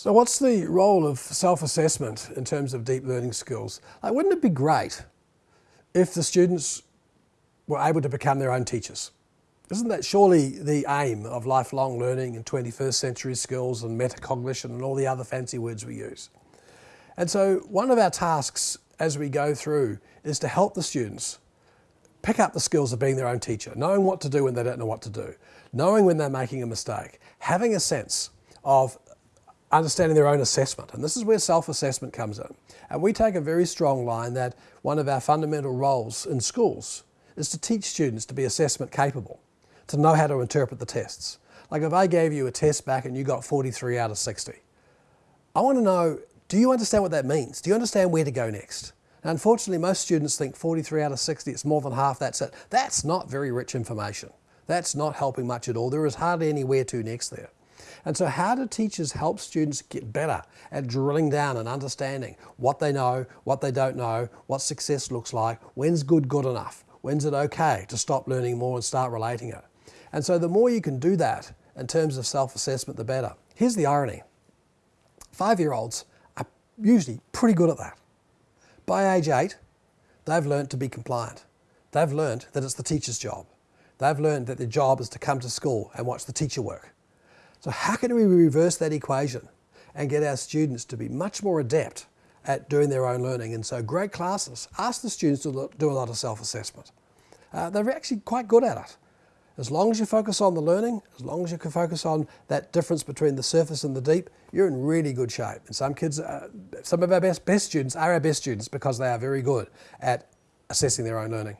So what's the role of self-assessment in terms of deep learning skills? Like, wouldn't it be great if the students were able to become their own teachers? Isn't that surely the aim of lifelong learning and 21st century skills and metacognition and all the other fancy words we use? And so one of our tasks as we go through is to help the students pick up the skills of being their own teacher, knowing what to do when they don't know what to do, knowing when they're making a mistake, having a sense of understanding their own assessment. And this is where self-assessment comes in. And we take a very strong line that one of our fundamental roles in schools is to teach students to be assessment capable, to know how to interpret the tests. Like if I gave you a test back and you got 43 out of 60, I want to know, do you understand what that means? Do you understand where to go next? Now, unfortunately, most students think 43 out of 60, it's more than half, that's it. That's not very rich information. That's not helping much at all. There is hardly anywhere to next there. And so how do teachers help students get better at drilling down and understanding what they know, what they don't know, what success looks like, when's good good enough, when's it okay to stop learning more and start relating it. And so the more you can do that in terms of self-assessment, the better. Here's the irony. Five-year-olds are usually pretty good at that. By age eight, they've learned to be compliant. They've learned that it's the teacher's job. They've learned that their job is to come to school and watch the teacher work. So how can we reverse that equation and get our students to be much more adept at doing their own learning? And so great classes ask the students to do a lot of self-assessment. Uh, they're actually quite good at it. As long as you focus on the learning, as long as you can focus on that difference between the surface and the deep, you're in really good shape. And some kids, uh, some of our best, best students are our best students because they are very good at assessing their own learning.